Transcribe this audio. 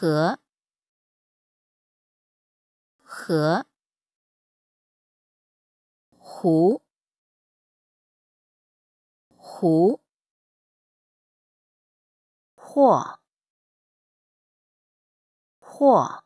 和和湖湖或或